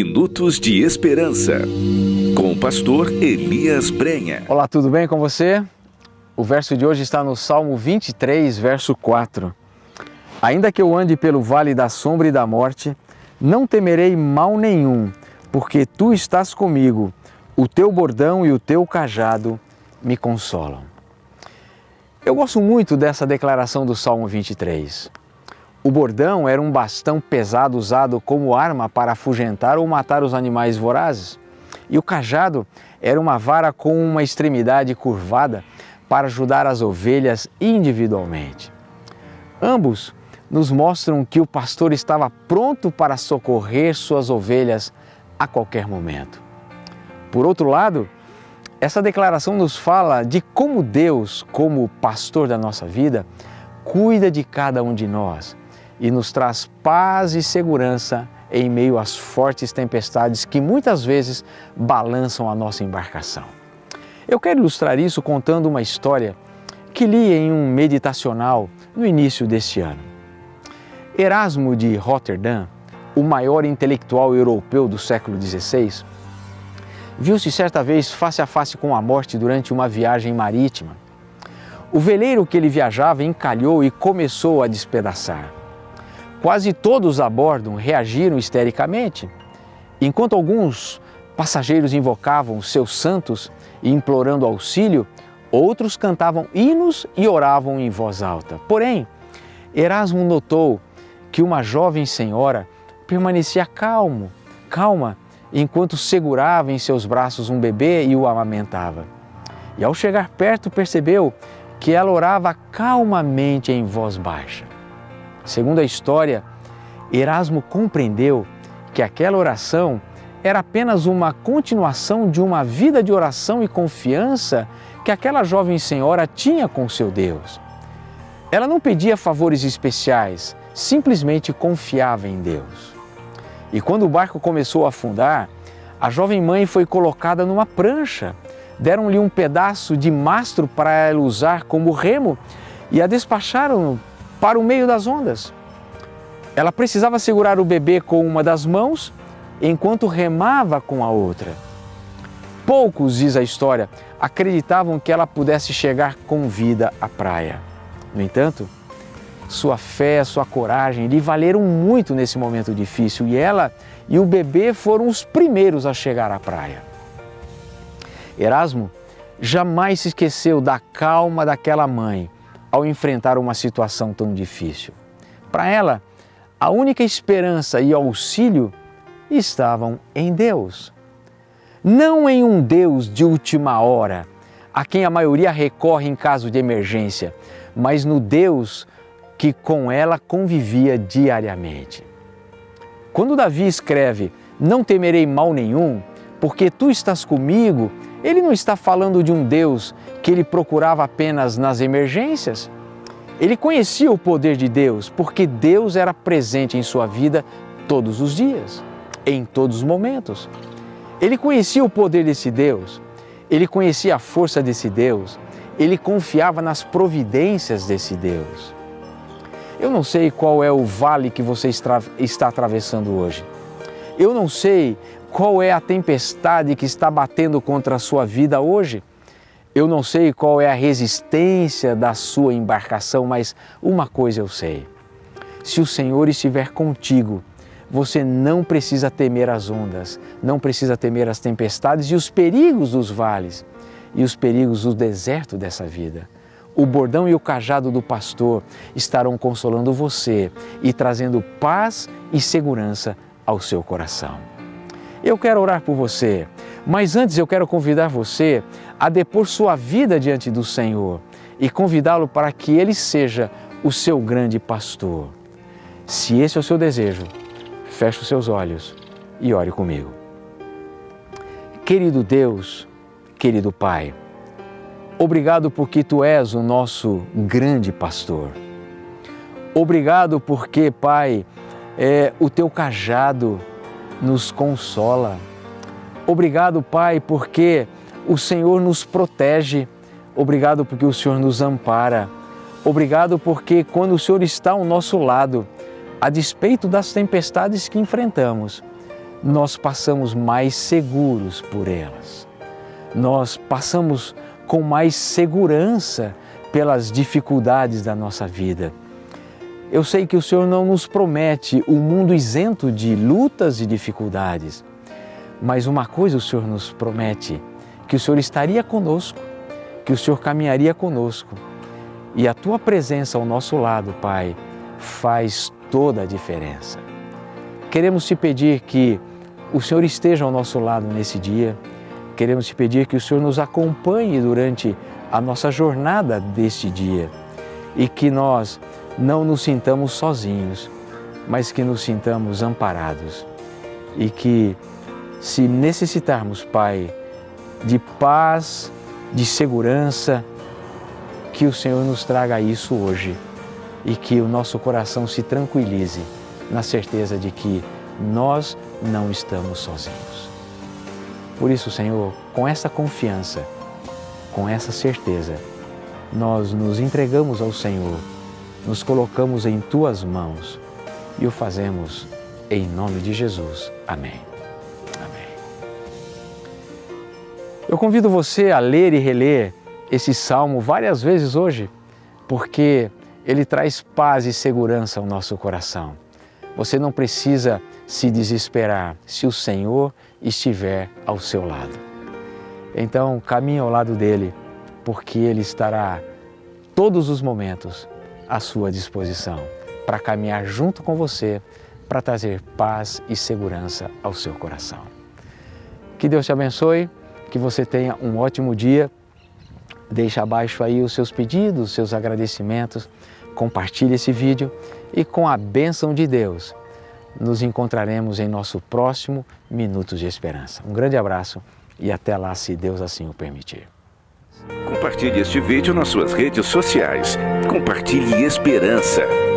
Minutos de Esperança, com o pastor Elias Brenha. Olá, tudo bem com você? O verso de hoje está no Salmo 23, verso 4. Ainda que eu ande pelo vale da sombra e da morte, não temerei mal nenhum, porque tu estás comigo, o teu bordão e o teu cajado me consolam. Eu gosto muito dessa declaração do Salmo 23. O bordão era um bastão pesado usado como arma para afugentar ou matar os animais vorazes. E o cajado era uma vara com uma extremidade curvada para ajudar as ovelhas individualmente. Ambos nos mostram que o pastor estava pronto para socorrer suas ovelhas a qualquer momento. Por outro lado, essa declaração nos fala de como Deus, como pastor da nossa vida, cuida de cada um de nós e nos traz paz e segurança em meio às fortes tempestades que muitas vezes balançam a nossa embarcação. Eu quero ilustrar isso contando uma história que li em um meditacional no início deste ano. Erasmo de Rotterdam, o maior intelectual europeu do século XVI, viu-se certa vez face a face com a morte durante uma viagem marítima. O veleiro que ele viajava encalhou e começou a despedaçar. Quase todos a bordo reagiram histericamente. Enquanto alguns passageiros invocavam seus santos e implorando auxílio, outros cantavam hinos e oravam em voz alta. Porém, Erasmo notou que uma jovem senhora permanecia calmo, calma, enquanto segurava em seus braços um bebê e o amamentava. E ao chegar perto, percebeu que ela orava calmamente em voz baixa. Segundo a história, Erasmo compreendeu que aquela oração era apenas uma continuação de uma vida de oração e confiança que aquela jovem senhora tinha com seu Deus. Ela não pedia favores especiais, simplesmente confiava em Deus. E quando o barco começou a afundar, a jovem mãe foi colocada numa prancha. Deram-lhe um pedaço de mastro para ela usar como remo e a despacharam para o meio das ondas. Ela precisava segurar o bebê com uma das mãos enquanto remava com a outra. Poucos, diz a história, acreditavam que ela pudesse chegar com vida à praia. No entanto, sua fé, sua coragem lhe valeram muito nesse momento difícil e ela e o bebê foram os primeiros a chegar à praia. Erasmo jamais se esqueceu da calma daquela mãe ao enfrentar uma situação tão difícil. Para ela, a única esperança e auxílio estavam em Deus. Não em um Deus de última hora, a quem a maioria recorre em caso de emergência, mas no Deus que com ela convivia diariamente. Quando Davi escreve: Não temerei mal nenhum, porque tu estás comigo, ele não está falando de um Deus que ele procurava apenas nas emergências. Ele conhecia o poder de Deus, porque Deus era presente em sua vida todos os dias, em todos os momentos. Ele conhecia o poder desse Deus, ele conhecia a força desse Deus, ele confiava nas providências desse Deus. Eu não sei qual é o vale que você está atravessando hoje. Eu não sei qual é a tempestade que está batendo contra a sua vida hoje. Eu não sei qual é a resistência da sua embarcação, mas uma coisa eu sei: se o Senhor estiver contigo, você não precisa temer as ondas, não precisa temer as tempestades e os perigos dos vales e os perigos do deserto dessa vida. O bordão e o cajado do pastor estarão consolando você e trazendo paz e segurança ao seu coração. Eu quero orar por você, mas antes eu quero convidar você a depor sua vida diante do Senhor e convidá-lo para que Ele seja o seu grande pastor. Se esse é o seu desejo, feche os seus olhos e ore comigo. Querido Deus, querido Pai, Obrigado porque tu és o nosso grande pastor. Obrigado porque, Pai, é, o teu cajado nos consola. Obrigado, Pai, porque o Senhor nos protege. Obrigado porque o Senhor nos ampara. Obrigado porque quando o Senhor está ao nosso lado, a despeito das tempestades que enfrentamos, nós passamos mais seguros por elas. Nós passamos com mais segurança pelas dificuldades da nossa vida. Eu sei que o Senhor não nos promete um mundo isento de lutas e dificuldades, mas uma coisa o Senhor nos promete: que o Senhor estaria conosco, que o Senhor caminharia conosco. E a tua presença ao nosso lado, Pai, faz toda a diferença. Queremos te pedir que o Senhor esteja ao nosso lado nesse dia. Queremos te pedir que o Senhor nos acompanhe durante a nossa jornada deste dia e que nós não nos sintamos sozinhos, mas que nos sintamos amparados e que, se necessitarmos, Pai, de paz, de segurança, que o Senhor nos traga isso hoje e que o nosso coração se tranquilize na certeza de que nós não estamos sozinhos. Por isso, Senhor, com essa confiança, com essa certeza, nós nos entregamos ao Senhor, nos colocamos em tuas mãos e o fazemos em nome de Jesus. Amém. Amém. Eu convido você a ler e reler esse salmo várias vezes hoje, porque ele traz paz e segurança ao nosso coração. Você não precisa se desesperar se o Senhor estiver ao seu lado. Então, caminhe ao lado dele, porque ele estará todos os momentos à sua disposição para caminhar junto com você, para trazer paz e segurança ao seu coração. Que Deus te abençoe, que você tenha um ótimo dia. Deixe abaixo aí os seus pedidos, os seus agradecimentos, compartilhe esse vídeo e com a bênção de Deus nos encontraremos em nosso próximo Minutos de Esperança. Um grande abraço e até lá, se Deus assim o permitir. Compartilhe este vídeo nas suas redes sociais. Compartilhe esperança.